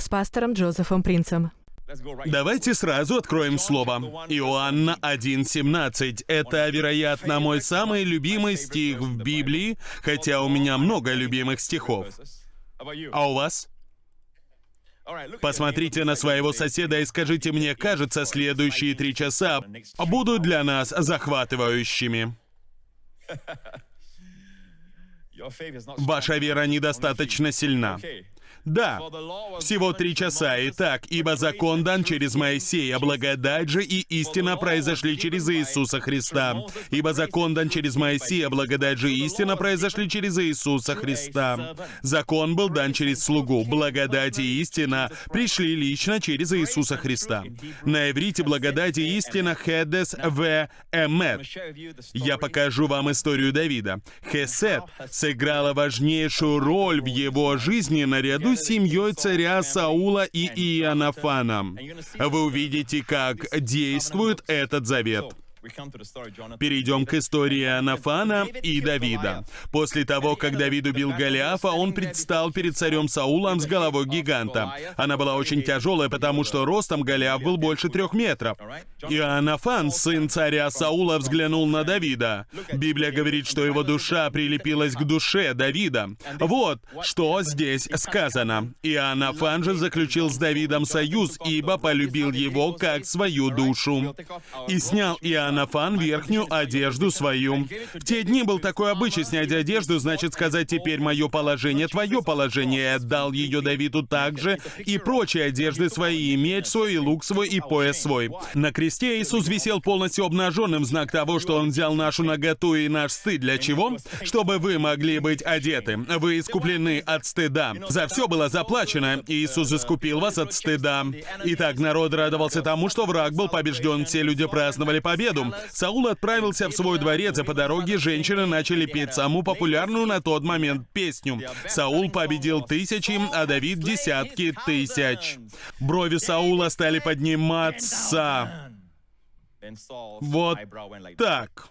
с пастором Джозефом Принцем. Давайте сразу откроем слово. Иоанна 1.17. Это, вероятно, мой самый любимый стих в Библии, хотя у меня много любимых стихов. А у вас? Посмотрите на своего соседа и скажите мне, кажется, следующие три часа будут для нас захватывающими. Ваша вера недостаточно сильна. Да, всего три часа. Итак, ибо закон дан через Моисея, благодать же и истина произошли через Иисуса Христа. Ибо закон дан через Моисея, благодать же и истина произошли через Иисуса Христа. Закон был дан через слугу, благодать и истина пришли лично через Иисуса Христа. На иврите благодать и истина хедес в эмет. Я покажу вам историю Давида. Хесед сыграла важнейшую роль в его жизни наряду между семьей царя Саула и Иоаннафана. Вы увидите, как действует этот завет. Перейдем к истории Анафана и Давида. После того, как Давид убил Голиафа, он предстал перед царем Саулом с головой гиганта. Она была очень тяжелая, потому что ростом Голиаф был больше трех метров. И Анафан, сын царя Саула, взглянул на Давида. Библия говорит, что его душа прилепилась к душе Давида. Вот что здесь сказано. И Анафан же заключил с Давидом союз, ибо полюбил его как свою душу. И снял Иоанн Анафан верхнюю одежду свою. В те дни был такой обычай снять одежду, значит сказать «теперь мое положение, твое положение». Отдал ее Давиду также и прочие одежды свои, и меч свой, и лук свой, и пояс свой. На кресте Иисус висел полностью обнаженным, в знак того, что Он взял нашу наготу и наш стыд. Для чего? Чтобы вы могли быть одеты. Вы искуплены от стыда. За все было заплачено. Иисус искупил вас от стыда. Итак, народ радовался тому, что враг был побежден. Все люди праздновали победу году Саул отправился в свой дворец, и по дороге женщины начали петь самую популярную на тот момент песню. Саул победил тысячи, а Давид — десятки тысяч. Брови Саула стали подниматься. Вот так.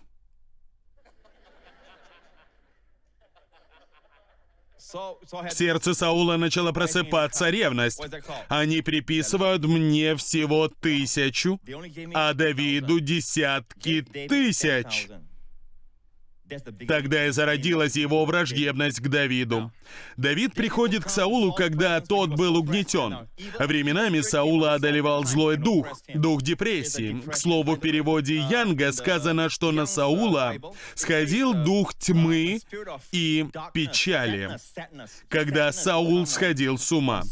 В сердце Саула начала просыпаться ревность. Они приписывают мне всего тысячу, а Давиду десятки тысяч. Тогда и зародилась его враждебность к Давиду. Давид приходит к Саулу, когда тот был угнетен. Временами Саула одолевал злой дух, дух депрессии. К слову, в переводе Янга сказано, что на Саула сходил дух тьмы и печали, когда Саул сходил с ума.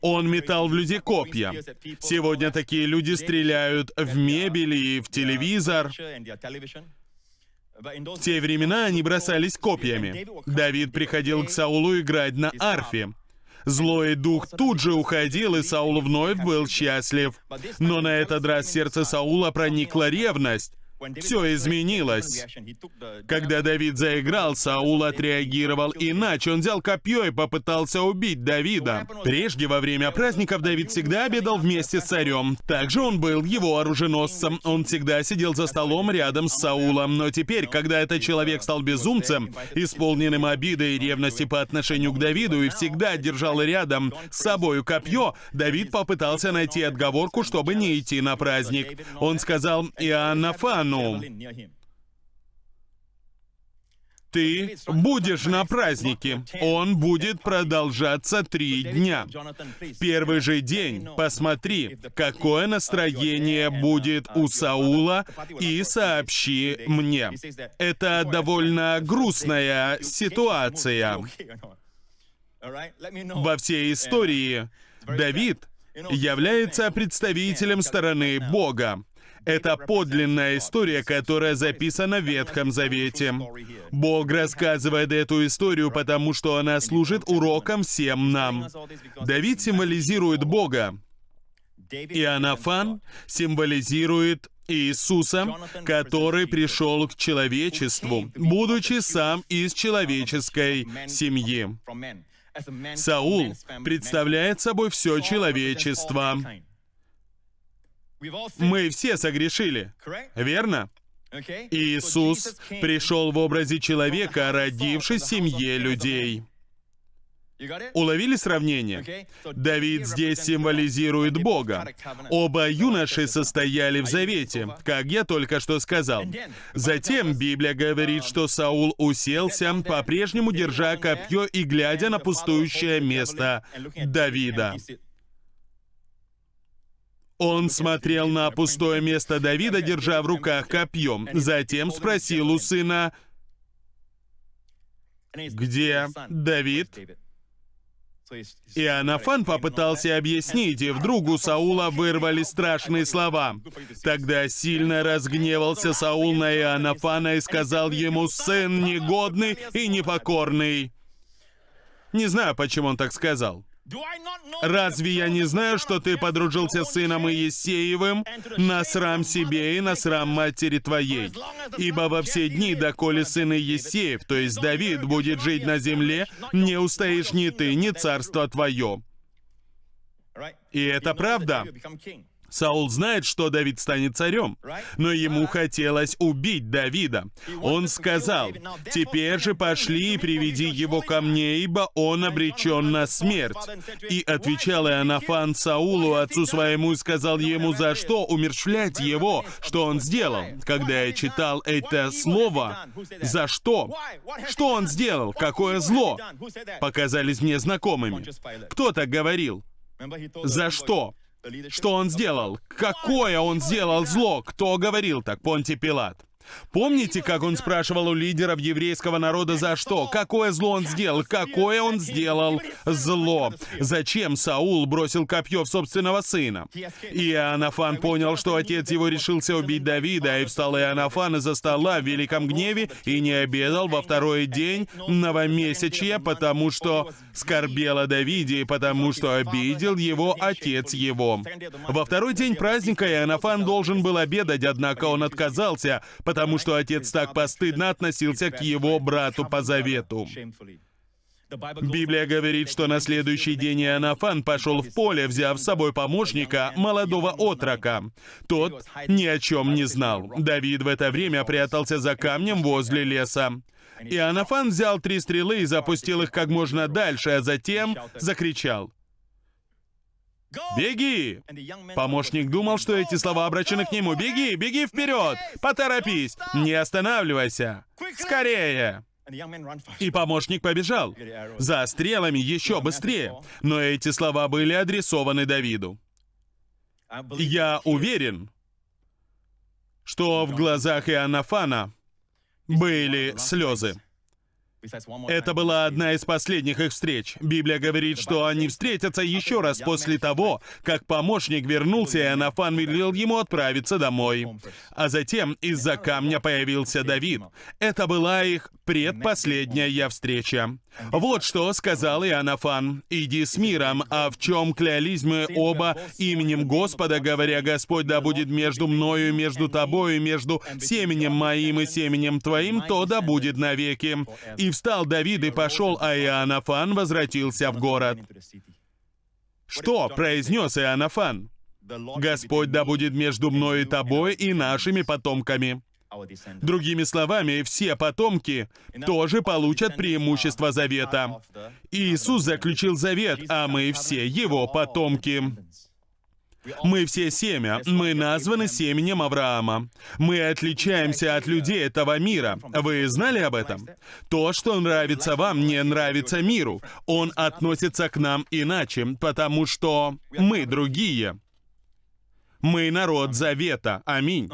Он метал в людей копья. Сегодня такие люди стреляют в мебель и в телевизор. В те времена они бросались копьями. Давид приходил к Саулу играть на арфе. Злой дух тут же уходил, и Саул вновь был счастлив. Но на этот раз сердце Саула проникла ревность. Все изменилось. Когда Давид заиграл, Саул отреагировал иначе. Он взял копье и попытался убить Давида. Прежде, во время праздников, Давид всегда обедал вместе с царем. Также он был его оруженосцем. Он всегда сидел за столом рядом с Саулом. Но теперь, когда этот человек стал безумцем, исполненным обиды и ревности по отношению к Давиду, и всегда держал рядом с собою копье, Давид попытался найти отговорку, чтобы не идти на праздник. Он сказал Иоаннафан, ну, ты будешь на празднике. Он будет продолжаться три дня. В первый же день посмотри, какое настроение будет у Саула, и сообщи мне. Это довольно грустная ситуация. Во всей истории Давид является представителем стороны Бога. Это подлинная история, которая записана в Ветхом Завете. Бог рассказывает эту историю, потому что она служит уроком всем нам. Давид символизирует Бога. И Анафан символизирует Иисуса, который пришел к человечеству, будучи сам из человеческой семьи. Саул представляет собой все человечество. Мы все согрешили, верно? Иисус пришел в образе человека, родившись в семье людей. Уловили сравнение? Давид здесь символизирует Бога. Оба юноши состояли в завете, как я только что сказал. Затем Библия говорит, что Саул уселся, по-прежнему держа копье и глядя на пустующее место Давида. Он смотрел на пустое место Давида, держа в руках копье. Затем спросил у сына, «Где Давид?» И Анафан попытался объяснить, и вдруг у Саула вырвали страшные слова. Тогда сильно разгневался Саул на Иоаннафана и сказал ему, «Сын негодный и непокорный». Не знаю, почему он так сказал. Разве я не знаю, что ты подружился с сыном Иесеевым на срам себе и на срам матери твоей? Ибо во все дни, доколе сын Иесеев, то есть Давид, будет жить на земле, не устоишь ни ты, ни царство твое. И это правда. Саул знает, что Давид станет царем, но ему хотелось убить Давида. Он сказал, «Теперь же пошли и приведи его ко мне, ибо он обречен на смерть». И отвечал Иоаннафан Саулу, отцу своему, и сказал ему, «За что умерщвлять его? Что он сделал?» Когда я читал это слово, «За что?» Что он сделал? Какое зло? Показались мне знакомыми. Кто так говорил? За что? Что он сделал? Какое он сделал зло? Кто говорил так? Понти Пилат. Помните, как он спрашивал у лидеров еврейского народа за что? Какое зло он сделал? Какое он сделал зло? Зачем Саул бросил копье в собственного сына? И Иоаннафан понял, что отец его решился убить Давида, и встал Иоаннафан из-за стола в великом гневе и не обедал во второй день новомесячья, потому что скорбел о Давиде, и потому что обидел его отец его. Во второй день праздника Иоаннафан должен был обедать, однако он отказался, потому что отец так постыдно относился к его брату по завету. Библия говорит, что на следующий день Иоаннафан пошел в поле, взяв с собой помощника, молодого отрока. Тот ни о чем не знал. Давид в это время прятался за камнем возле леса. Иоаннафан взял три стрелы и запустил их как можно дальше, а затем закричал. «Беги!» Помощник думал, что эти слова обращены к нему. «Беги! Беги вперед! Поторопись! Не останавливайся! Скорее!» И помощник побежал. За стрелами еще быстрее. Но эти слова были адресованы Давиду. Я уверен, что в глазах Иоаннафана были слезы. Это была одна из последних их встреч. Библия говорит, что они встретятся еще раз после того, как помощник вернулся, и Анафан велел ему отправиться домой. А затем из-за камня появился Давид. Это была их предпоследняя встреча. Вот что сказал Иоаннафан. «Иди с миром, а в чем клялись мы оба именем Господа, говоря, Господь да будет между мною между тобою, между семенем моим и семенем твоим, то да будет навеки». И встал Давид и пошел, а Иоаннафан возвратился в город. Что произнес Иоаннафан? «Господь да будет между мной и тобой и нашими потомками». Другими словами, все потомки тоже получат преимущество завета. Иисус заключил завет, а мы все его потомки. Мы все семя, мы названы семенем Авраама. Мы отличаемся от людей этого мира. Вы знали об этом? То, что нравится вам, не нравится миру. Он относится к нам иначе, потому что мы другие. Мы народ завета. Аминь.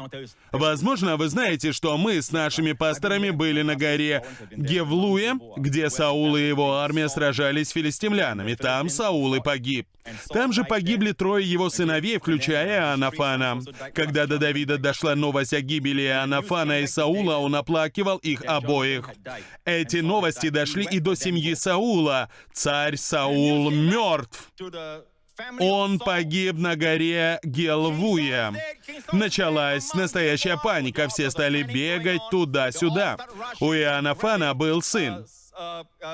Возможно, вы знаете, что мы с нашими пасторами были на горе Гевлуе, где Саул и его армия сражались с филистимлянами. Там Саул и погиб. Там же погибли трое его сыновей, включая Анафана. Когда до Давида дошла новость о гибели Анафана и Саула, он оплакивал их обоих. Эти новости дошли и до семьи Саула. Царь Саул мертв. Он погиб на горе Гелвуя. Началась настоящая паника, все стали бегать туда-сюда. У Иоаннафана был сын.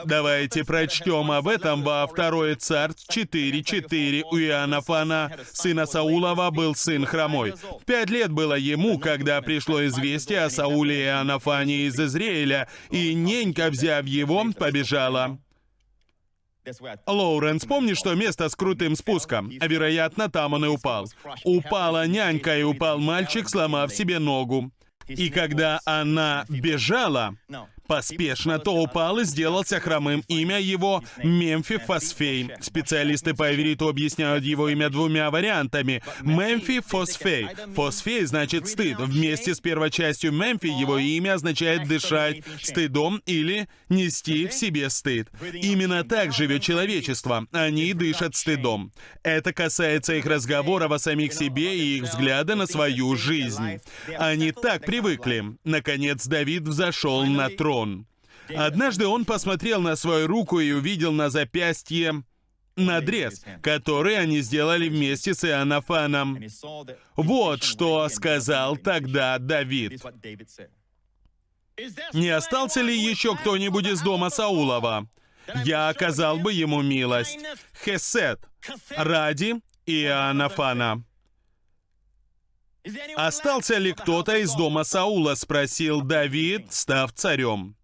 Давайте прочтем об этом во 2 Царств 4.4. У Иоаннафана, сына Саулова, был сын хромой. Пять лет было ему, когда пришло известие о Сауле и Иоаннафане из Израиля, и ненька, взяв его, побежала. Лоуренс, помнишь что место с крутым спуском? Вероятно, там он и упал. Упала нянька, и упал мальчик, сломав себе ногу. И когда она бежала, поспешно, то упал и сделался хромым. Имя его Мемфи Фосфей. Специалисты по ивриту объясняют его имя двумя вариантами. Мемфи Фосфей. Фосфей значит стыд. Вместе с первой частью Мемфи его имя означает дышать стыдом или нести в себе стыд. Именно так живет человечество. Они дышат стыдом. Это касается их разговоров о самих себе и их взгляда на свою жизнь. Они так привыкли. Наконец Давид взошел на трон трон. Однажды он посмотрел на свою руку и увидел на запястье надрез, который они сделали вместе с Иоаннафаном. Вот что сказал тогда Давид. «Не остался ли еще кто-нибудь из дома Саулова? Я оказал бы ему милость. Хесед, ради Иоаннафана». «Остался ли кто-то из дома Саула?» — спросил Давид, став царем.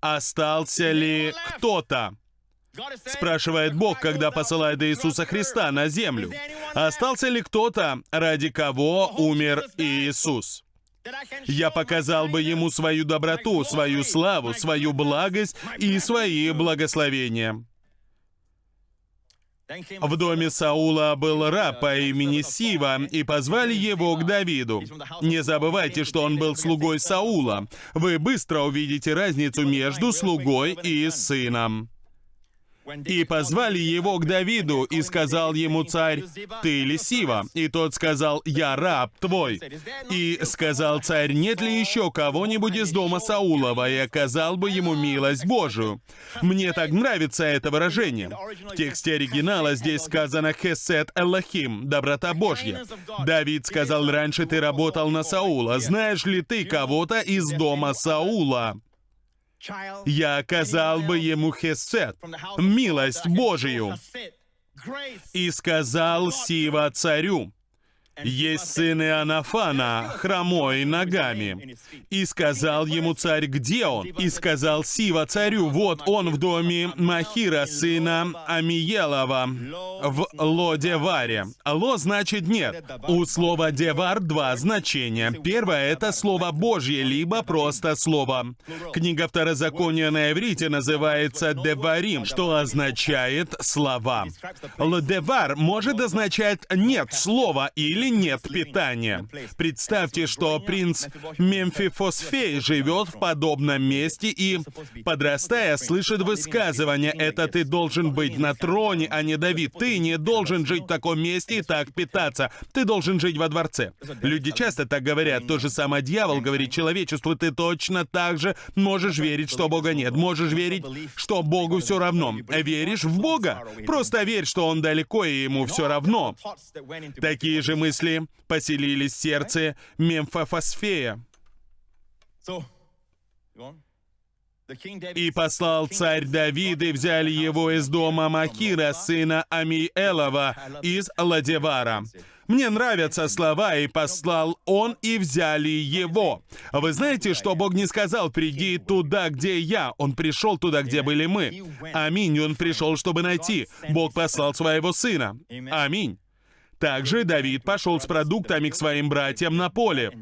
«Остался ли кто-то?» — спрашивает Бог, когда посылает Иисуса Христа на землю. «Остался ли кто-то, ради кого умер Иисус?» Я показал бы ему свою доброту, свою славу, свою благость и свои благословения. В доме Саула был раб по имени Сива, и позвали его к Давиду. Не забывайте, что он был слугой Саула. Вы быстро увидите разницу между слугой и сыном. И позвали его к Давиду, и сказал ему царь, «Ты ли Сива?» И тот сказал, «Я раб твой». И сказал царь, «Нет ли еще кого-нибудь из дома Саулова?» И оказал бы ему милость Божию. Мне так нравится это выражение. В тексте оригинала здесь сказано «Хесет Эллахим» — «доброта Божья». Давид сказал, «Раньше ты работал на Саула. Знаешь ли ты кого-то из дома Саула?» Я оказал бы ему хесед, милость Божию. И сказал Сива царю, есть сын Иоаннафана, хромой ногами. И сказал ему царь, где он? И сказал Сива царю, вот он в доме Махира, сына Амиелова, в Лодеваре. Ло значит нет. У слова «девар» два значения. Первое — это слово Божье, либо просто слово. Книга Второзакония на иврите называется «деварим», что означает «слова». Лодевар может означать «нет слова» или нет питания. Представьте, что принц Мемфифосфей живет в подобном месте и, подрастая, слышит высказывание «это ты должен быть на троне, а не Давид. Ты не должен жить в таком месте и так питаться. Ты должен жить во дворце». Люди часто так говорят. То же самое дьявол говорит человечеству. Ты точно так же можешь верить, что Бога нет. Можешь верить, что Богу все равно. Веришь в Бога? Просто верь, что Он далеко и Ему все равно. Такие же мысли мысли поселились в сердце Мемфофосфея. И послал царь Давид, и взяли его из дома Махира, сына Амиэлова, из Ладевара. Мне нравятся слова, и послал он, и взяли его. Вы знаете, что Бог не сказал, приди туда, где я. Он пришел туда, где были мы. Аминь. Он пришел, чтобы найти. Бог послал своего сына. Аминь. Также Давид пошел с продуктами к своим братьям на поле.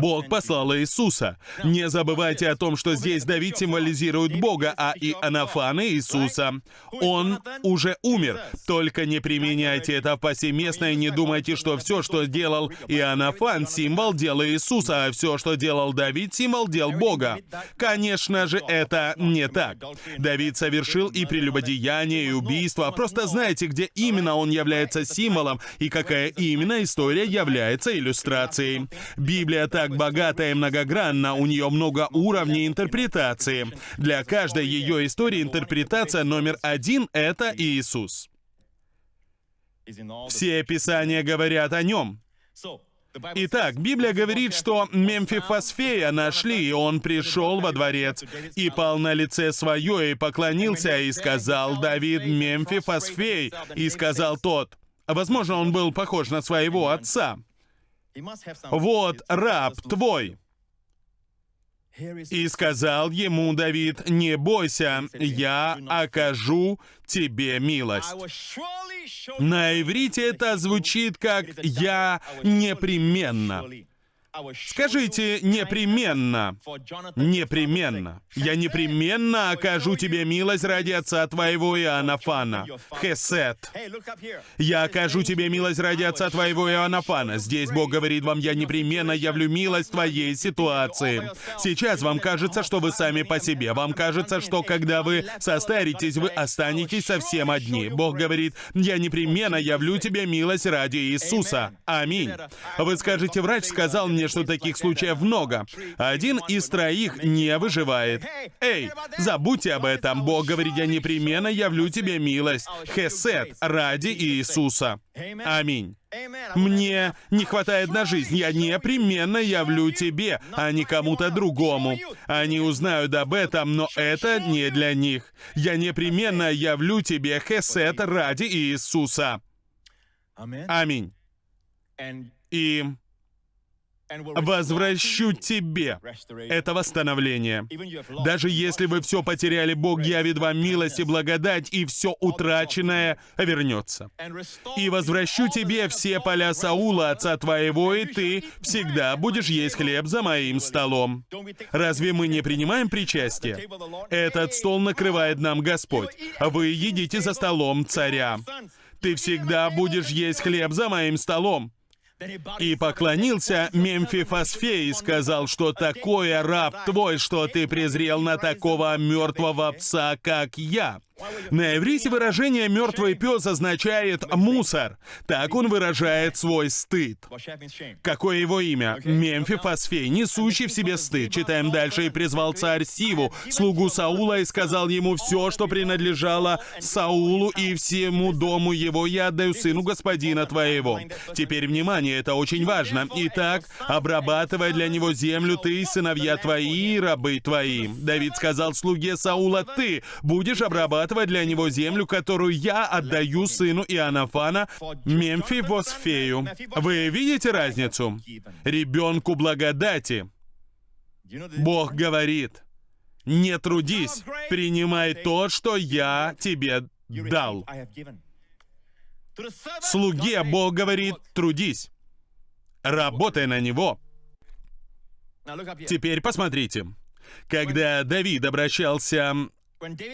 Бог послал Иисуса. Не забывайте о том, что здесь Давид символизирует Бога, а и Анафан Иисуса. Он уже умер. Только не применяйте это повсеместно и не думайте, что все, что сделал Иоаннафан, символ дела Иисуса, а все, что делал Давид, символ дел Бога. Конечно же, это не так. Давид совершил и прелюбодеяние, и убийство. Просто знаете, где именно он является символом и какая именно история является иллюстрацией. Библия так богата и многогранна, у нее много уровней интерпретации. Для каждой ее истории интерпретация номер один — это Иисус. Все описания говорят о нем. Итак, Библия говорит, что Мемфифосфея нашли, и он пришел во дворец, и пал на лице свое, и поклонился, и сказал Давид Мемфифосфей, и сказал тот, Возможно, он был похож на своего отца. «Вот раб твой». И сказал ему Давид, «Не бойся, я окажу тебе милость». На иврите это звучит как «я непременно». Скажите непременно, непременно. Я непременно окажу тебе милость ради отца твоего Иоаннафана. Хесет. Я окажу тебе милость ради отца твоего Иоаннафана. Здесь Бог говорит вам, я непременно явлю милость твоей ситуации. Сейчас вам кажется, что вы сами по себе. Вам кажется, что когда вы состаритесь, вы останетесь совсем одни. Бог говорит, я непременно явлю тебе милость ради Иисуса. Аминь. Вы скажете, врач сказал мне, что таких случаев много. Один из троих не выживает. Эй, забудьте об этом. Бог говорит, я непременно явлю тебе милость. Хесед ради Иисуса. Аминь. Мне не хватает на жизнь. Я непременно явлю тебе, а не кому-то другому. Они узнают об этом, но это не для них. Я непременно явлю тебе Хесед ради Иисуса. Аминь. И возвращу тебе. Это восстановление. Даже если вы все потеряли, Бог явит вам милость и благодать, и все утраченное вернется. И возвращу тебе все поля Саула, отца твоего, и ты всегда будешь есть хлеб за моим столом. Разве мы не принимаем причастие? Этот стол накрывает нам Господь. Вы едите за столом царя. Ты всегда будешь есть хлеб за моим столом и поклонился Мемфифосфе и сказал, что такое раб твой, что ты презрел на такого мертвого пса, как я. На иврите выражение «мертвый пес» означает «мусор». Так он выражает свой стыд. Какое его имя? Мемфи Фосфей, несущий в себе стыд. Читаем дальше. «И призвал царь Сиву, слугу Саула, и сказал ему все, что принадлежало Саулу и всему дому его, я отдаю сыну господина твоего». Теперь, внимание, это очень важно. Итак, обрабатывай для него землю ты сыновья твои рабы твои. Давид сказал слуге Саула, ты будешь обрабатывать захватывать для него землю, которую я отдаю сыну Иоаннафана, Мемфи Восфею. Вы видите разницу? Ребенку благодати. Бог говорит, не трудись, принимай то, что я тебе дал. Слуге Бог говорит, трудись, работай на него. Теперь посмотрите. Когда Давид обращался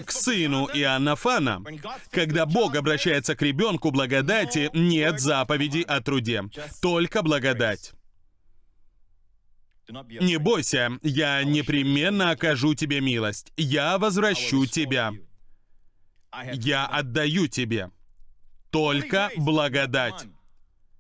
к сыну Иоаннафана. Когда Бог обращается к ребенку благодати, нет заповеди о труде, только благодать. Не бойся, я непременно окажу тебе милость. Я возвращу тебя. Я отдаю тебе. Только благодать.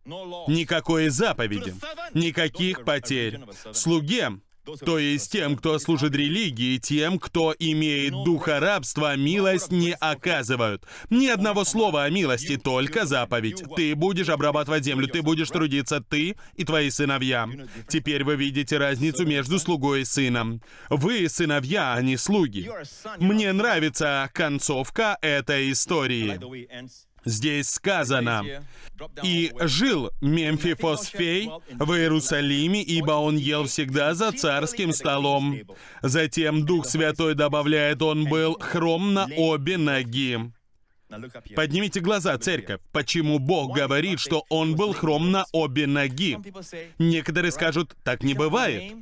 Никакой заповеди, никаких потерь. Слуге то есть тем, кто служит религии, тем, кто имеет духа рабства, милость не оказывают. Ни одного слова о милости, только заповедь. Ты будешь обрабатывать землю, ты будешь трудиться, ты и твои сыновья. Теперь вы видите разницу между слугой и сыном. Вы сыновья, а не слуги. Мне нравится концовка этой истории. Здесь сказано, «И жил Мемфифосфей в Иерусалиме, ибо он ел всегда за царским столом». Затем Дух Святой добавляет, он был хром на обе ноги. Поднимите глаза, церковь. Почему Бог говорит, что он был хром на обе ноги? Некоторые скажут, так не бывает.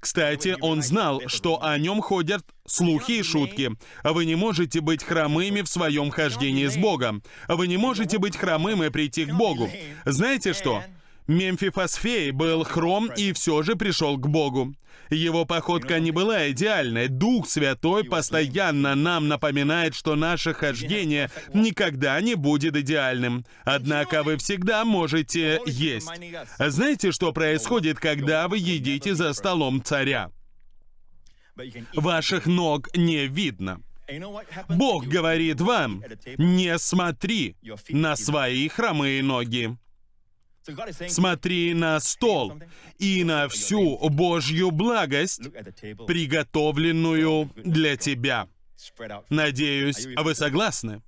Кстати, он знал, что о нем ходят слухи и шутки. Вы не можете быть хромыми в своем хождении с Богом. Вы не можете быть хромым и прийти к Богу. Знаете что? Мемфифосфей был хром и все же пришел к Богу. Его походка не была идеальной. Дух Святой постоянно нам напоминает, что наше хождение никогда не будет идеальным. Однако вы всегда можете есть. Знаете, что происходит, когда вы едите за столом царя? Ваших ног не видно. Бог говорит вам, не смотри на свои хромые ноги. Смотри на стол и на всю Божью благость, приготовленную для тебя. Надеюсь, вы согласны?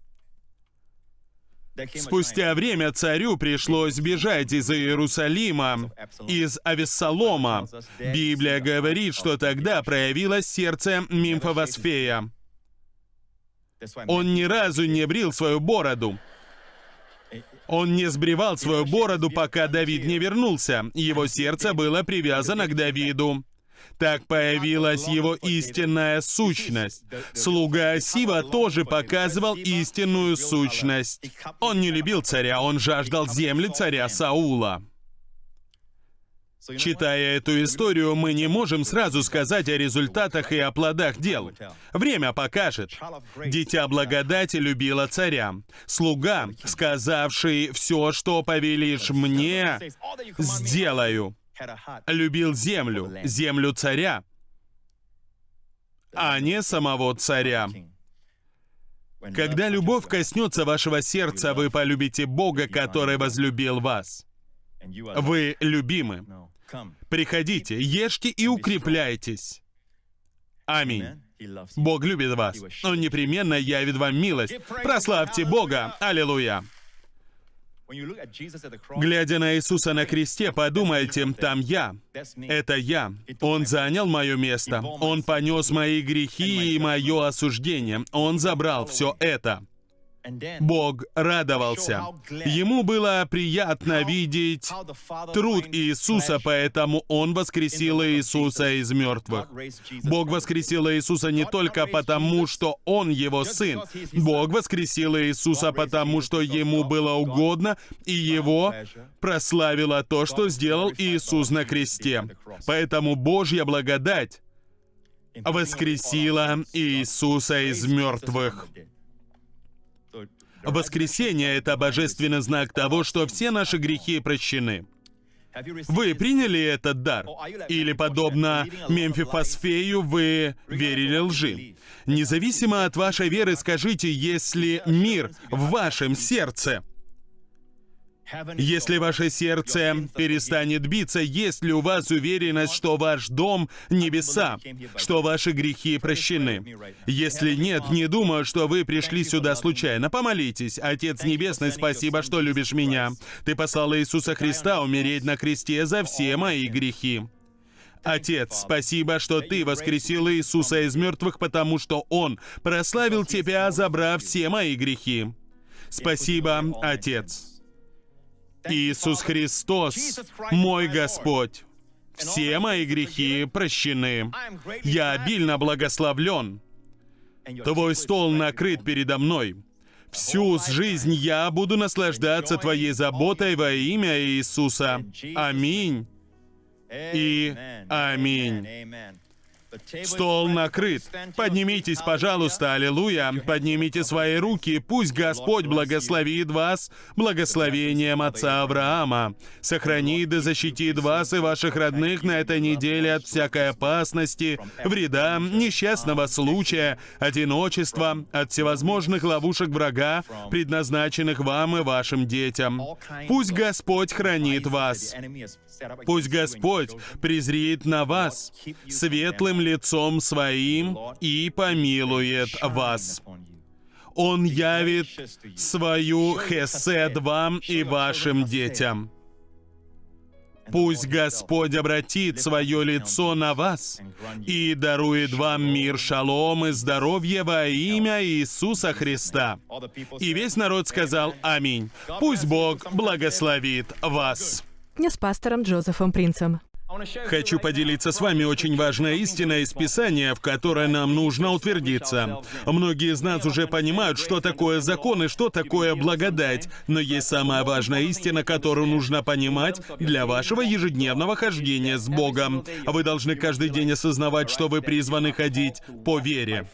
Спустя время царю пришлось бежать из Иерусалима, из Авессалома. Библия говорит, что тогда проявилось сердце Мимфовосфея. Он ни разу не брил свою бороду. Он не сбривал свою бороду, пока Давид не вернулся. Его сердце было привязано к Давиду. Так появилась его истинная сущность. Слуга Сива тоже показывал истинную сущность. Он не любил царя, он жаждал земли царя Саула. Читая эту историю, мы не можем сразу сказать о результатах и о плодах дел. Время покажет. Дитя благодати любила царя. Слуга, сказавший «все, что повелишь мне, сделаю» любил землю, землю царя, а не самого царя. Когда любовь коснется вашего сердца, вы полюбите Бога, который возлюбил вас. Вы любимы. Приходите, ешьте и укрепляйтесь. Аминь. Бог любит вас. Он непременно явит вам милость. Прославьте Бога. Аллилуйя. Глядя на Иисуса на кресте, подумайте, там я. Это я. Он занял мое место. Он понес мои грехи и мое осуждение. Он забрал все это. Бог радовался. Ему было приятно видеть труд Иисуса, поэтому Он воскресил Иисуса из мертвых. Бог воскресил Иисуса не только потому, что Он Его Сын. Бог воскресил Иисуса потому, что Ему было угодно, и Его прославило то, что сделал Иисус на кресте. Поэтому Божья благодать воскресила Иисуса из мертвых. Воскресение — это божественный знак того, что все наши грехи прощены. Вы приняли этот дар? Или, подобно Мемфифосфею, вы верили лжи? Независимо от вашей веры, скажите, если мир в вашем сердце — если ваше сердце перестанет биться, есть ли у вас уверенность, что ваш дом — небеса, что ваши грехи прощены? Если нет, не думаю, что вы пришли сюда случайно. Помолитесь. Отец Небесный, спасибо, что любишь меня. Ты послал Иисуса Христа умереть на кресте за все мои грехи. Отец, спасибо, что Ты воскресил Иисуса из мертвых, потому что Он прославил Тебя, забрав все мои грехи. Спасибо, Отец. Иисус Христос, мой Господь. Все мои грехи прощены. Я обильно благословлен. Твой стол накрыт передо мной. Всю жизнь я буду наслаждаться Твоей заботой во имя Иисуса. Аминь. И аминь. Стол накрыт. Поднимитесь, пожалуйста, аллилуйя. Поднимите свои руки. Пусть Господь благословит вас благословением Отца Авраама. Сохранит и защитит вас и ваших родных на этой неделе от всякой опасности, вреда, несчастного случая, одиночества, от всевозможных ловушек врага, предназначенных вам и вашим детям. Пусть Господь хранит вас. Пусть Господь презреет на вас светлым лицом своим и помилует вас. Он явит свою хесед вам и вашим детям. Пусть Господь обратит свое лицо на вас и дарует вам мир, шалом и здоровье во имя Иисуса Христа. И весь народ сказал «Аминь». Пусть Бог благословит вас с пастором Джозефом Принцем. Хочу поделиться с вами очень важной истиной из Писания, в которой нам нужно утвердиться. Многие из нас уже понимают, что такое закон и что такое благодать, но есть самая важная истина, которую нужно понимать для вашего ежедневного хождения с Богом. Вы должны каждый день осознавать, что вы призваны ходить по вере.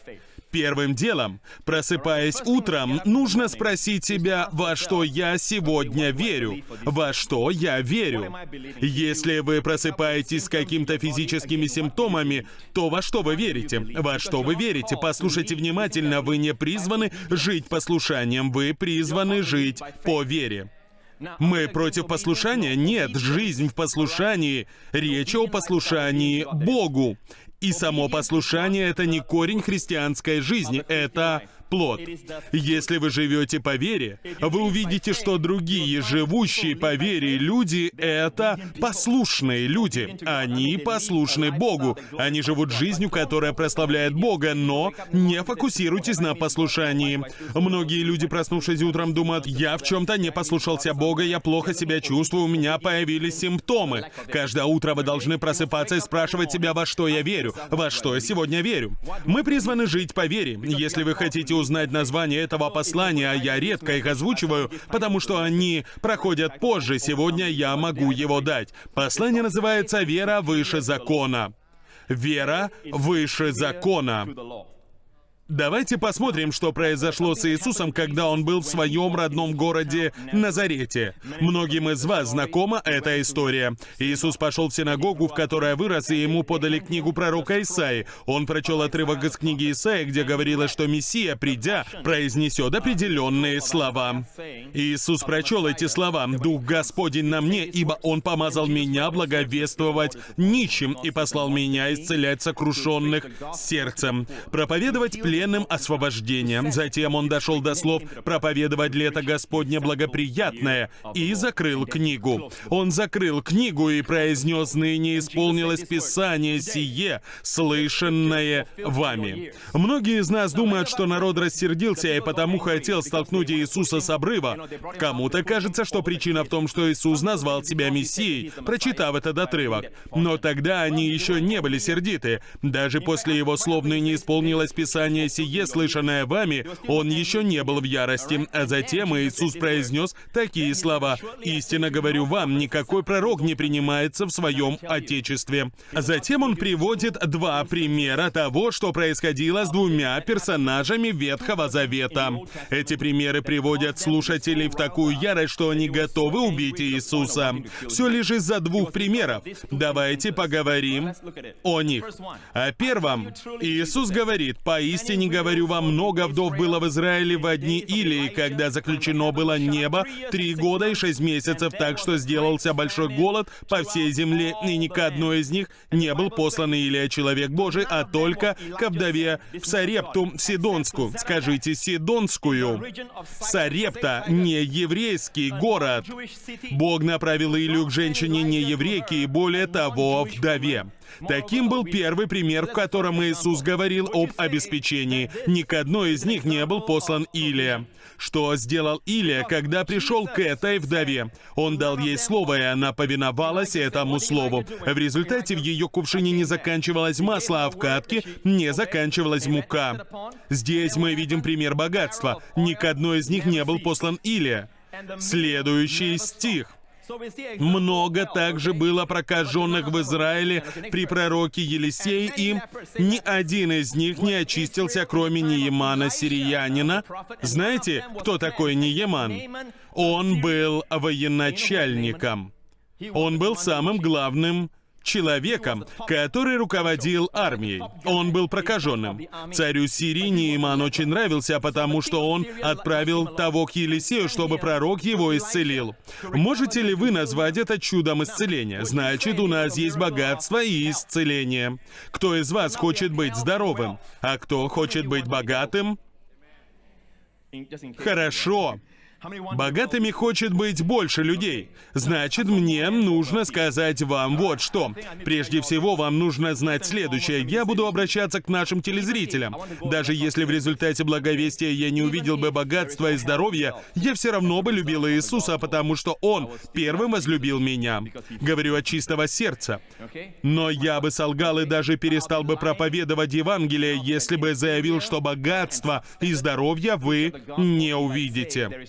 Первым делом, просыпаясь утром, нужно спросить себя, во что я сегодня верю, во что я верю. Если вы просыпаетесь с какими-то физическими симптомами, то во что вы верите? Во что вы верите? Послушайте внимательно, вы не призваны жить послушанием, вы призваны жить по вере. Мы против послушания? Нет, жизнь в послушании. Речь о послушании Богу. И само послушание — это не корень христианской жизни, это плод. Если вы живете по вере, вы увидите, что другие живущие по вере люди — это послушные люди. Они послушны Богу. Они живут жизнью, которая прославляет Бога, но не фокусируйтесь на послушании. Многие люди, проснувшись утром, думают, я в чем-то не послушался Бога, я плохо себя чувствую, у меня появились симптомы. Каждое утро вы должны просыпаться и спрашивать себя, во что я верю, во что я сегодня верю. Мы призваны жить по вере. Если вы хотите узнать название этого послания, я редко их озвучиваю, потому что они проходят позже, сегодня я могу его дать. Послание называется «Вера выше закона». Вера выше закона. Давайте посмотрим, что произошло с Иисусом, когда он был в своем родном городе Назарете. Многим из вас знакома эта история. Иисус пошел в синагогу, в которой вырос, и ему подали книгу пророка Исаи. Он прочел отрывок из книги Исаи, где говорилось, что Мессия, придя, произнесет определенные слова. Иисус прочел эти слова. «Дух Господень на мне, ибо Он помазал меня благовествовать нищим и послал меня исцелять сокрушенных сердцем, проповедовать плен пленным освобождением. Затем он дошел до слов «проповедовать лето Господне благоприятное» и закрыл книгу. Он закрыл книгу и произнес «ныне исполнилось Писание сие, слышанное вами». Многие из нас думают, что народ рассердился и потому хотел столкнуть Иисуса с обрыва. Кому-то кажется, что причина в том, что Иисус назвал себя Мессией, прочитав этот отрывок. Но тогда они еще не были сердиты. Даже после его слов «ныне исполнилось Писание сие, слышанное вами, он еще не был в ярости. А затем Иисус произнес такие слова. «Истинно говорю вам, никакой пророк не принимается в своем Отечестве». Затем он приводит два примера того, что происходило с двумя персонажами Ветхого Завета. Эти примеры приводят слушателей в такую ярость, что они готовы убить Иисуса. Все лишь из-за двух примеров. Давайте поговорим о них. О первом. Иисус говорит, «Поистине не говорю вам, много вдов было в Израиле в одни Илии, когда заключено было небо три года и шесть месяцев, так что сделался большой голод по всей земле, и ни к одной из них не был послан Илия, человек Божий, а только к вдове в Сарепту Сидонску. Скажите, Сидонскую. Сарепта не еврейский город. Бог направил Илью к женщине не еврейке и более того, вдове. Таким был первый пример, в котором Иисус говорил об обеспечении. Ни к одной из них не был послан Илия. Что сделал Илия, когда пришел к этой вдове? Он дал ей слово, и она повиновалась этому слову. В результате в ее кувшине не заканчивалось масло, а в катке не заканчивалась мука. Здесь мы видим пример богатства. Ни к одной из них не был послан Илия. Следующий стих. Много также было прокаженных в Израиле при пророке Елисее, и ни один из них не очистился, кроме Неемана Сириянина. Знаете, кто такой Нееман? Он был военачальником. Он был самым главным человеком, который руководил армией. Он был прокаженным. Царю Сирии Неиман очень нравился, потому что он отправил того к Елисею, чтобы пророк его исцелил. Можете ли вы назвать это чудом исцеления? Значит, у нас есть богатство и исцеление. Кто из вас хочет быть здоровым? А кто хочет быть богатым? Хорошо. Богатыми хочет быть больше людей. Значит, мне нужно сказать вам вот что. Прежде всего, вам нужно знать следующее. Я буду обращаться к нашим телезрителям. Даже если в результате благовестия я не увидел бы богатства и здоровья, я все равно бы любил Иисуса, потому что Он первым возлюбил меня. Говорю от чистого сердца. Но я бы солгал и даже перестал бы проповедовать Евангелие, если бы заявил, что богатство и здоровье вы не увидите.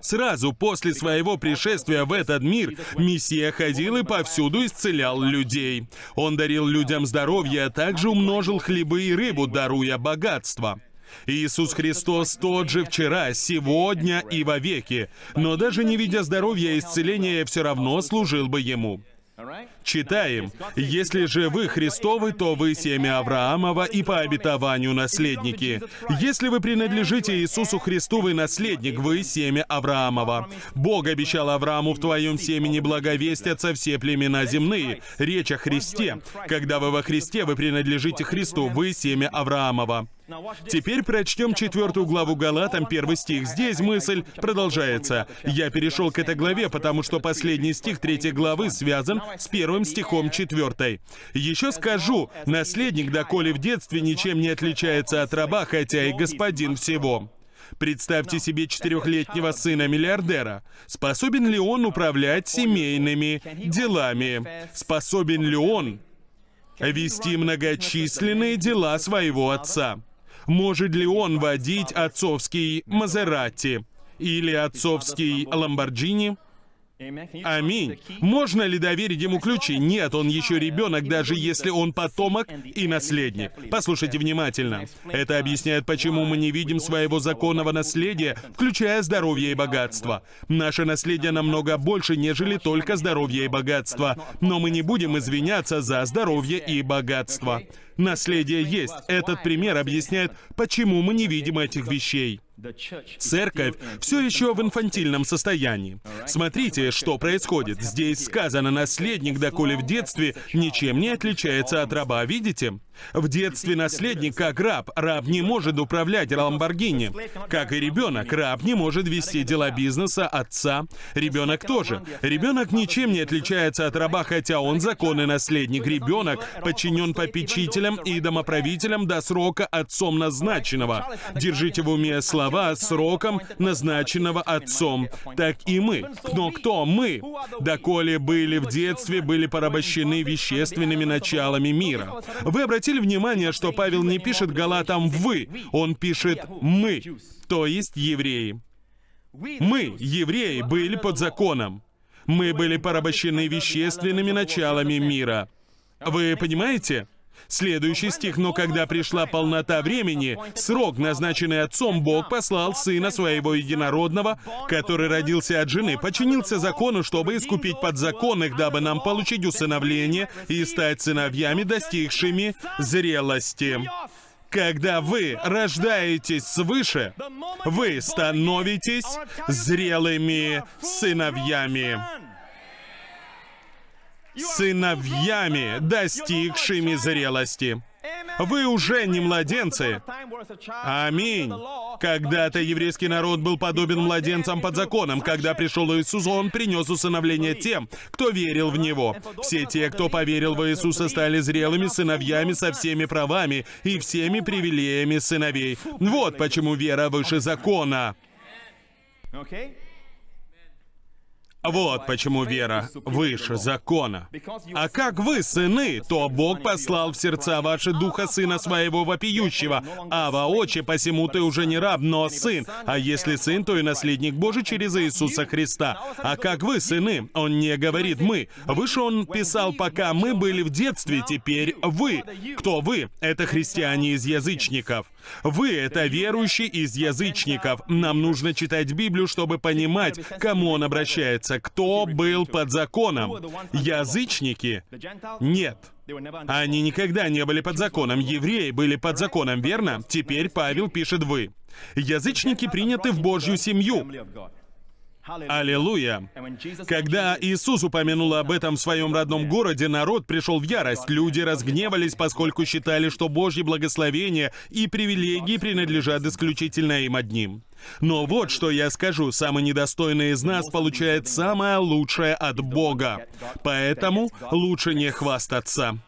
Сразу после своего пришествия в этот мир Мессия ходил и повсюду исцелял людей. Он дарил людям здоровье, а также умножил хлебы и рыбу, даруя богатство. Иисус Христос тот же вчера, сегодня и вовеки. Но даже не видя здоровья и исцеления, все равно служил бы Ему. Читаем, «Если же вы Христовы, то вы семя Авраамова и по обетованию наследники. Если вы принадлежите Иисусу Христу, вы наследник, вы семя Авраамова. Бог обещал Аврааму, в твоем семени благовестятся все племена земные». Речь о Христе. Когда вы во Христе, вы принадлежите Христу, вы семя Авраамова. Теперь прочтем четвертую главу Галатам, первый стих. Здесь мысль продолжается. Я перешел к этой главе, потому что последний стих третьей главы связан с первым стихом четвертой. Еще скажу, наследник, доколе в детстве ничем не отличается от раба, хотя и господин всего. Представьте себе четырехлетнего сына миллиардера. Способен ли он управлять семейными делами? Способен ли он вести многочисленные дела своего отца? Может ли он водить отцовский Мазерати или отцовский Ламборджини? Аминь. Можно ли доверить ему ключи? Нет, он еще ребенок, даже если он потомок и наследник. Послушайте внимательно. Это объясняет, почему мы не видим своего законного наследия, включая здоровье и богатство. Наше наследие намного больше, нежели только здоровье и богатство. Но мы не будем извиняться за здоровье и богатство. Наследие есть. Этот пример объясняет, почему мы не видим этих вещей. Церковь все еще в инфантильном состоянии. Смотрите, что происходит. Здесь сказано, наследник, доколе в детстве, ничем не отличается от раба. Видите? В детстве наследник как раб. Раб не может управлять Ламборгини. Как и ребенок, раб не может вести дела бизнеса отца. Ребенок тоже. Ребенок ничем не отличается от раба, хотя он законный наследник. Ребенок подчинен попечителям и домоправителям до срока отцом назначенного. Держите в уме слова «сроком назначенного отцом». Так и мы. Но кто мы? Доколе были в детстве, были порабощены вещественными началами мира. Вы обратите обратили внимание, что Павел не пишет Галатам «вы», он пишет «мы», то есть евреи. Мы, евреи, были под законом. Мы были порабощены вещественными началами мира. Вы понимаете? Следующий стих. «Но когда пришла полнота времени, срок, назначенный отцом, Бог послал Сына Своего Единородного, который родился от жены, подчинился закону, чтобы искупить подзаконных, дабы нам получить усыновление и стать сыновьями, достигшими зрелости». Когда вы рождаетесь свыше, вы становитесь зрелыми сыновьями сыновьями, достигшими зрелости. Вы уже не младенцы. Аминь. Когда-то еврейский народ был подобен младенцам под законом. Когда пришел Иисус, Он принес усыновление тем, кто верил в Него. Все те, кто поверил в Иисуса, стали зрелыми сыновьями со всеми правами и всеми привилегиями сыновей. Вот почему вера выше закона. Вот почему вера выше закона. А как вы, сыны, то Бог послал в сердца ваши духа сына своего вопиющего. А воочи, посему ты уже не раб, но сын. А если сын, то и наследник Божий через Иисуса Христа. А как вы, сыны? Он не говорит «мы». Выше он писал, пока мы были в детстве, теперь вы. Кто вы? Это христиане из язычников. Вы — это верующие из язычников. Нам нужно читать Библию, чтобы понимать, к кому он обращается, кто был под законом. Язычники? Нет. Они никогда не были под законом. Евреи были под законом, верно? Теперь Павел пишет «вы». Язычники приняты в Божью семью. Аллилуйя! Когда Иисус упомянул об этом в своем родном городе, народ пришел в ярость. Люди разгневались, поскольку считали, что Божьи благословения и привилегии принадлежат исключительно им одним. Но вот что я скажу, самый недостойный из нас получает самое лучшее от Бога. Поэтому лучше не хвастаться.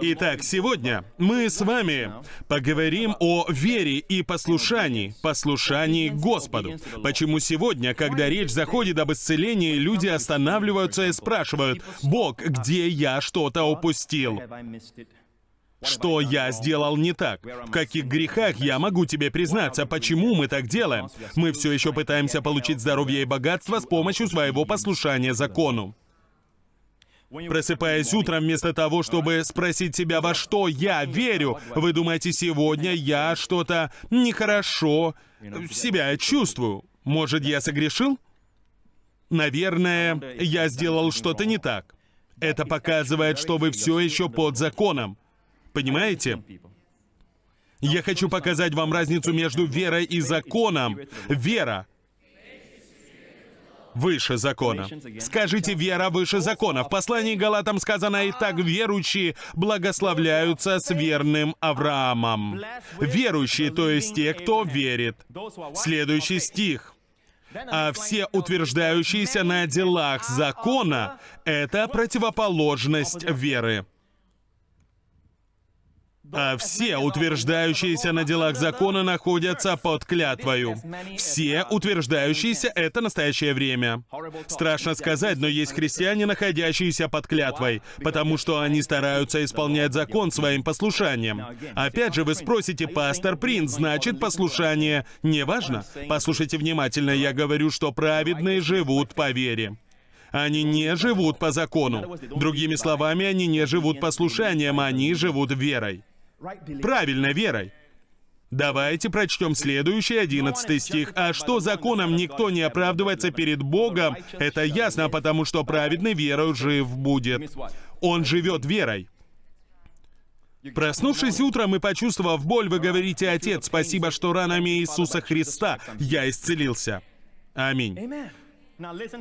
Итак, сегодня мы с вами поговорим о вере и послушании, послушании Господу. Почему сегодня, когда речь заходит об исцелении, люди останавливаются и спрашивают, «Бог, где я что-то упустил?» Что я сделал не так? В каких грехах я могу тебе признаться? Почему мы так делаем? Мы все еще пытаемся получить здоровье и богатство с помощью своего послушания закону. Просыпаясь утром, вместо того, чтобы спросить себя, во что я верю, вы думаете, сегодня я что-то нехорошо себя чувствую. Может, я согрешил? Наверное, я сделал что-то не так. Это показывает, что вы все еще под законом. Понимаете? Я хочу показать вам разницу между верой и законом. Вера выше закона. Скажите, вера выше закона. В послании Галатам сказано, «И так верующие благословляются с верным Авраамом». Верующие, то есть те, кто верит. Следующий стих. А все утверждающиеся на делах закона — это противоположность веры а все утверждающиеся на делах закона находятся под клятвою. Все утверждающиеся — это настоящее время. Страшно сказать, но есть христиане, находящиеся под клятвой, потому что они стараются исполнять закон своим послушанием. Опять же, вы спросите, пастор Принц, значит, послушание не важно? Послушайте внимательно, я говорю, что праведные живут по вере. Они не живут по закону. Другими словами, они не живут послушанием, они живут верой правильной верой. Давайте прочтем следующий, одиннадцатый стих. «А что законом никто не оправдывается перед Богом, это ясно, потому что праведный верою жив будет». Он живет верой. Проснувшись утром и почувствовав боль, вы говорите, «Отец, спасибо, что ранами Иисуса Христа я исцелился». Аминь.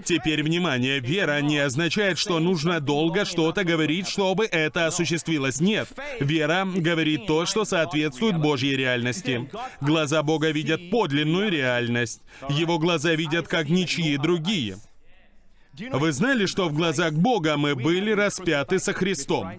Теперь внимание, вера не означает, что нужно долго что-то говорить, чтобы это осуществилось. Нет, вера говорит то, что соответствует Божьей реальности. Глаза Бога видят подлинную реальность. Его глаза видят как ничьи другие. Вы знали, что в глазах Бога мы были распяты со Христом?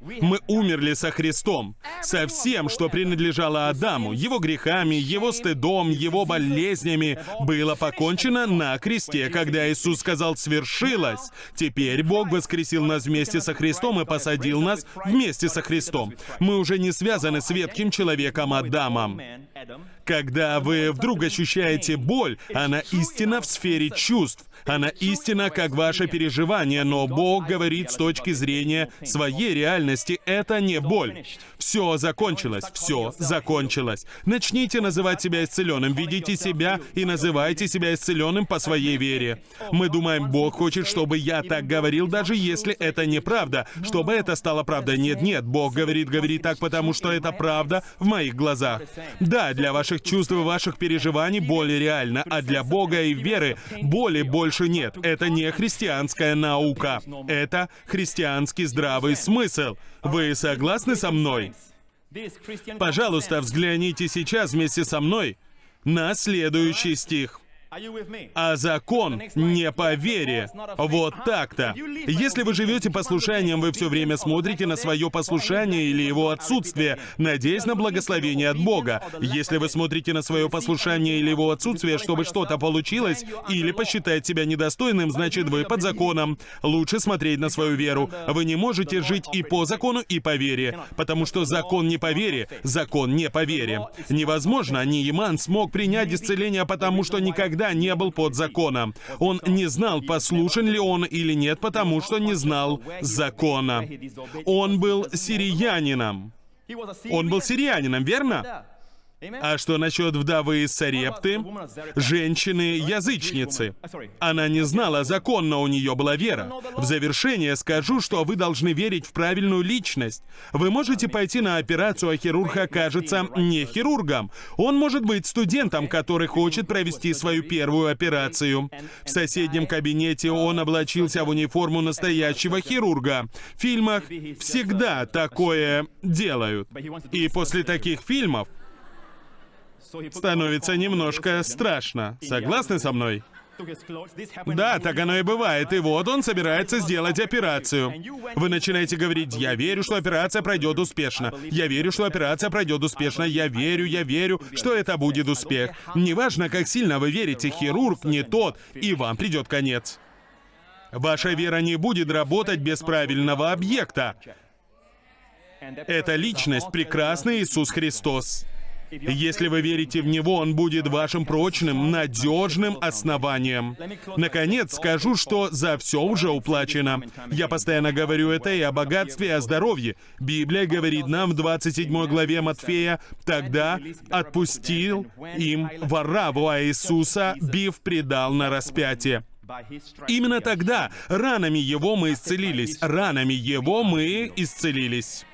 Мы умерли со Христом, со всем, что принадлежало Адаму, его грехами, его стыдом, его болезнями, было покончено на кресте, когда Иисус сказал «свершилось». Теперь Бог воскресил нас вместе со Христом и посадил нас вместе со Христом. Мы уже не связаны с ветхим человеком Адамом. Когда вы вдруг ощущаете боль, она истинно в сфере чувств. Она истина, как ваше переживание, но Бог говорит с точки зрения своей реальности, это не боль. Все закончилось, все закончилось. Начните называть себя исцеленным, ведите себя и называйте себя исцеленным по своей вере. Мы думаем, Бог хочет, чтобы я так говорил, даже если это неправда, чтобы это стало правдой. Нет, нет, Бог говорит, говорит так, потому что это правда в моих глазах. Да, для ваших чувств и ваших переживаний боль реальна, а для Бога и веры боли больше нет. Это не христианская наука. Это христианский здравый смысл. Вы согласны со мной? Пожалуйста, взгляните сейчас вместе со мной на следующий стих. А закон не по вере. Вот так-то. Если вы живете послушанием, вы все время смотрите на свое послушание или его отсутствие, надеясь на благословение от Бога. Если вы смотрите на свое послушание или его отсутствие, чтобы что-то получилось, или посчитать себя недостойным, значит вы под законом. Лучше смотреть на свою веру. Вы не можете жить и по закону, и по вере. Потому что закон не по вере, закон не по вере. Невозможно, Ниеман смог принять исцеление, потому что никогда никогда не был под законом. Он не знал, послушен ли он или нет, потому что не знал закона. Он был сириянином. Он был сирианином, верно? А что насчет вдовы из Сарепты? Женщины-язычницы. Она не знала закон, но у нее была вера. В завершение скажу, что вы должны верить в правильную личность. Вы можете пойти на операцию, а хирург окажется не хирургом. Он может быть студентом, который хочет провести свою первую операцию. В соседнем кабинете он облачился в униформу настоящего хирурга. В фильмах всегда такое делают. И после таких фильмов становится немножко страшно. Согласны со мной? Да, так оно и бывает. И вот он собирается сделать операцию. Вы начинаете говорить, я верю, что операция пройдет успешно. Я верю, что операция пройдет успешно. Я верю, я верю, что это будет успех. Неважно, как сильно вы верите, хирург не тот, и вам придет конец. Ваша вера не будет работать без правильного объекта. Это личность, прекрасный Иисус Христос. Если вы верите в Него, Он будет вашим прочным, надежным основанием. Наконец, скажу, что за все уже уплачено. Я постоянно говорю это и о богатстве, и о здоровье. Библия говорит нам в 27 главе Матфея, «Тогда отпустил им вораву, а Иисуса, бив, предал на распятие». Именно тогда ранами Его мы исцелились. Ранами Его мы исцелились.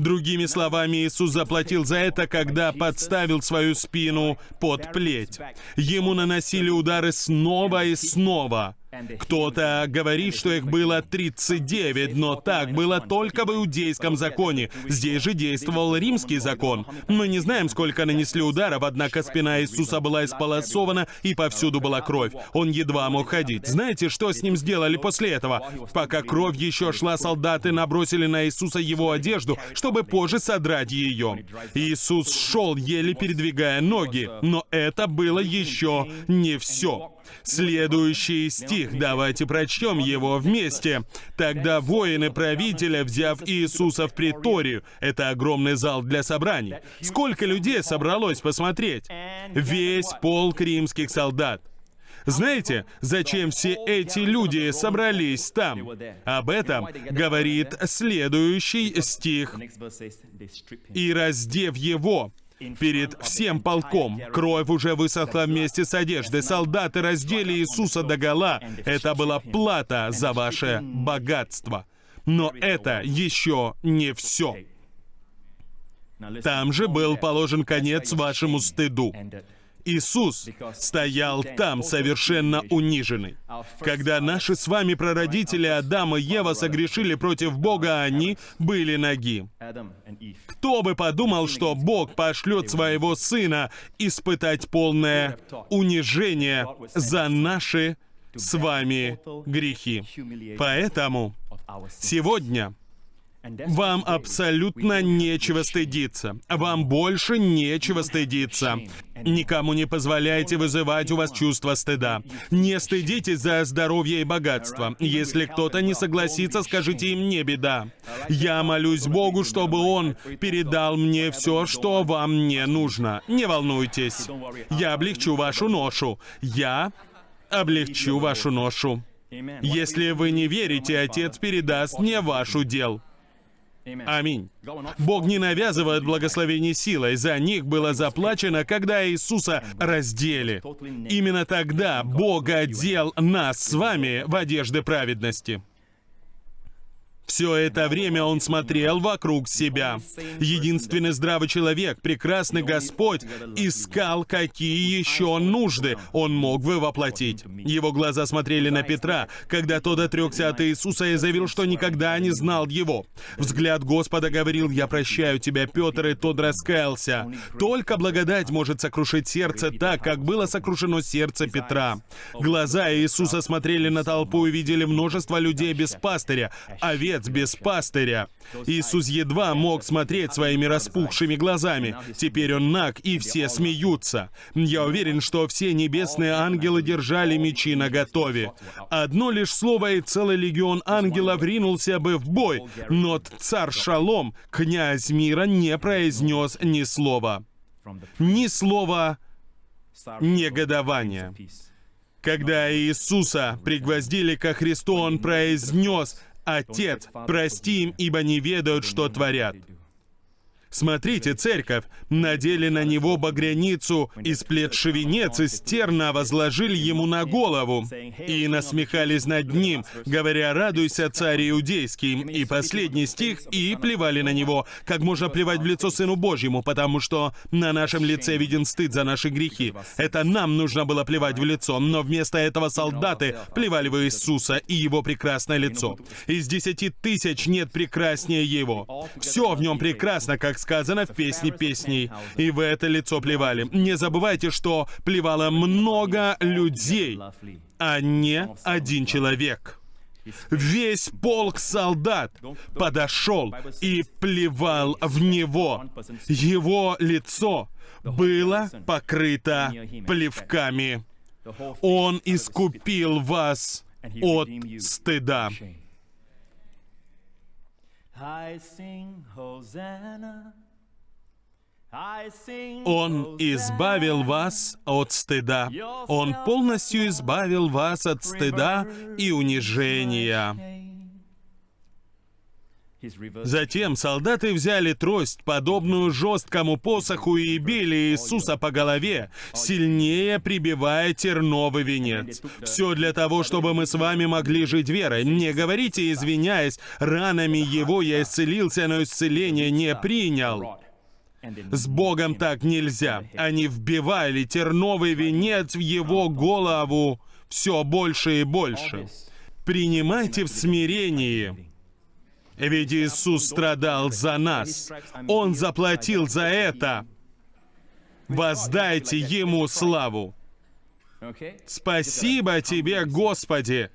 Другими словами, Иисус заплатил за это, когда подставил свою спину под плеть. Ему наносили удары снова и снова. Кто-то говорит, что их было 39, но так было только в иудейском законе. Здесь же действовал римский закон. Мы не знаем, сколько нанесли ударов, однако спина Иисуса была исполосована, и повсюду была кровь. Он едва мог ходить. Знаете, что с ним сделали после этого? Пока кровь еще шла, солдаты набросили на Иисуса его одежду, чтобы позже содрать ее. Иисус шел, еле передвигая ноги, но это было еще не все. Следующий стих, давайте прочтем его вместе. «Тогда воины правителя, взяв Иисуса в приторию, это огромный зал для собраний, сколько людей собралось посмотреть? Весь полк римских солдат. Знаете, зачем все эти люди собрались там? Об этом говорит следующий стих. «И раздев его, перед всем полком. Кровь уже высохла вместе с одеждой. Солдаты раздели Иисуса до гола. Это была плата за ваше богатство. Но это еще не все. Там же был положен конец вашему стыду. Иисус стоял там совершенно униженный. Когда наши с вами прародители Адам и Ева согрешили против Бога, они были ноги. Кто бы подумал, что Бог пошлет своего Сына испытать полное унижение за наши с вами грехи. Поэтому сегодня вам абсолютно нечего стыдиться. Вам больше нечего стыдиться. Никому не позволяйте вызывать у вас чувство стыда. Не стыдитесь за здоровье и богатство. Если кто-то не согласится, скажите им «не беда». Я молюсь Богу, чтобы Он передал мне все, что вам не нужно. Не волнуйтесь. Я облегчу вашу ношу. Я облегчу вашу ношу. Если вы не верите, Отец передаст мне вашу дел. Аминь. Бог не навязывает благословений силой. За них было заплачено, когда Иисуса раздели. Именно тогда Бог одел нас с вами в одежды праведности. Все это время он смотрел вокруг себя. Единственный здравый человек, прекрасный Господь, искал, какие еще нужды он мог бы воплотить. Его глаза смотрели на Петра, когда тот отрекся от Иисуса и заявил, что никогда не знал его. Взгляд Господа говорил, «Я прощаю тебя, Петр», и тот раскаялся. Только благодать может сокрушить сердце так, как было сокрушено сердце Петра. Глаза Иисуса смотрели на толпу и видели множество людей без пастыря, овец овец без пастыря. Иисус едва мог смотреть своими распухшими глазами. Теперь он наг, и все смеются. Я уверен, что все небесные ангелы держали мечи наготове. Одно лишь слово, и целый легион ангелов ринулся бы в бой, но царь Шалом, князь мира, не произнес ни слова. Ни слова негодования. Когда Иисуса пригвоздили ко Христу, Он произнес Отец, прости им, ибо не ведают, что творят. Смотрите, церковь, надели на него багряницу, из плетши венец из терна возложили ему на голову, и насмехались над ним, говоря, радуйся, царь иудейский, и последний стих, и плевали на него, как можно плевать в лицо Сыну Божьему, потому что на нашем лице виден стыд за наши грехи. Это нам нужно было плевать в лицо, но вместо этого солдаты плевали в Иисуса и его прекрасное лицо. Из десяти тысяч нет прекраснее его. Все в нем прекрасно, как сказано в «Песне песней». И в это лицо плевали. Не забывайте, что плевало много людей, а не один человек. Весь полк солдат подошел и плевал в него. Его лицо было покрыто плевками. Он искупил вас от стыда. Он избавил вас от стыда. Он полностью избавил вас от стыда и унижения. Затем солдаты взяли трость, подобную жесткому посоху, и били Иисуса по голове, сильнее прибивая терновый венец. Все для того, чтобы мы с вами могли жить верой. Не говорите, извиняясь, ранами его я исцелился, но исцеление не принял. С Богом так нельзя. Они вбивали терновый венец в его голову все больше и больше. Принимайте в смирении. Ведь Иисус страдал за нас. Он заплатил за это. Воздайте Ему славу. Спасибо Тебе, Господи.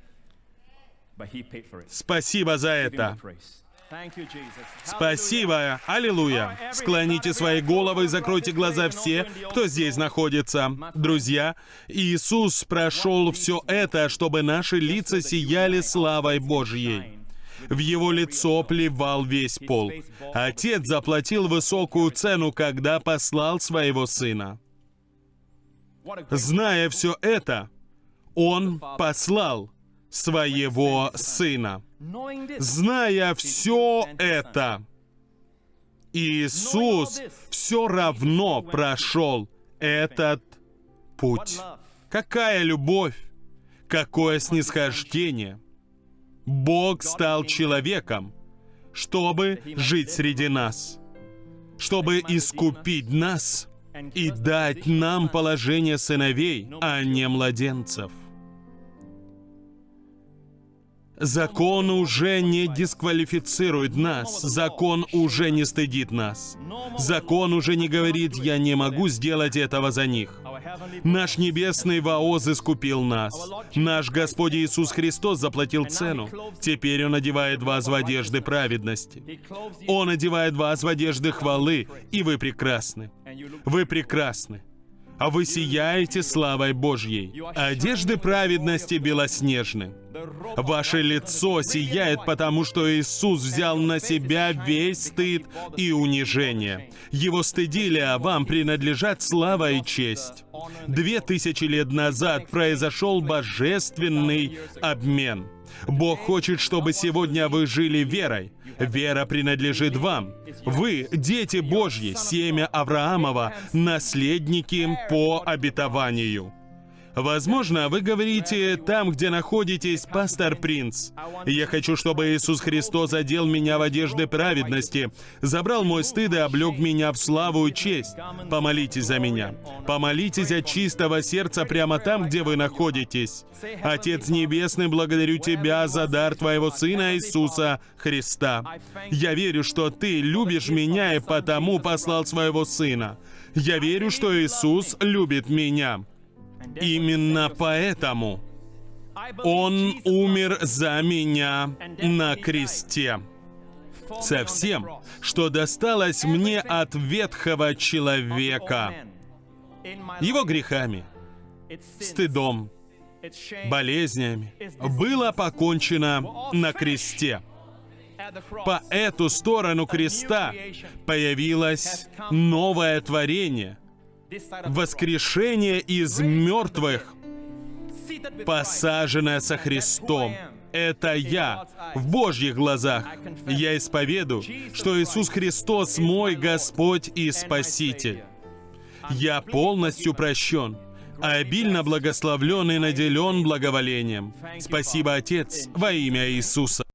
Спасибо за это. Спасибо. Аллилуйя. Склоните свои головы и закройте глаза все, кто здесь находится. Друзья, Иисус прошел все это, чтобы наши лица сияли славой Божьей. В его лицо плевал весь пол. Отец заплатил высокую цену, когда послал своего сына. Зная все это, он послал своего сына. Зная все это, Иисус все равно прошел этот путь. Какая любовь, какое снисхождение. Бог стал человеком, чтобы жить среди нас, чтобы искупить нас и дать нам положение сыновей, а не младенцев. Закон уже не дисквалифицирует нас. Закон уже не стыдит нас. Закон уже не говорит, я не могу сделать этого за них. Наш небесный Ваоз искупил нас. Наш Господь Иисус Христос заплатил цену. Теперь Он одевает вас в одежды праведности. Он одевает вас в одежды хвалы, и вы прекрасны. Вы прекрасны а вы сияете славой Божьей. Одежды праведности белоснежны. Ваше лицо сияет, потому что Иисус взял на себя весь стыд и унижение. Его стыдили, а вам принадлежат слава и честь. Две тысячи лет назад произошел божественный обмен. Бог хочет, чтобы сегодня вы жили верой. Вера принадлежит вам. Вы, дети Божьи, семя Авраамова, наследники по обетованию. Возможно, вы говорите там, где находитесь, пастор Принц. Я хочу, чтобы Иисус Христос одел меня в одежды праведности, забрал мой стыд и облег меня в славу и честь. Помолитесь за меня. Помолитесь от чистого сердца прямо там, где вы находитесь. Отец Небесный, благодарю Тебя за дар Твоего Сына Иисуса Христа. Я верю, что Ты любишь меня и потому послал Своего Сына. Я верю, что Иисус любит меня. Именно поэтому Он умер за меня на кресте. Со всем, что досталось мне от ветхого человека, его грехами, стыдом, болезнями, было покончено на кресте. По эту сторону креста появилось новое творение — воскрешение из мертвых, посаженное со Христом. Это я в Божьих глазах. Я исповеду, что Иисус Христос мой Господь и Спаситель. Я полностью прощен, обильно благословлен и наделен благоволением. Спасибо, Отец, во имя Иисуса.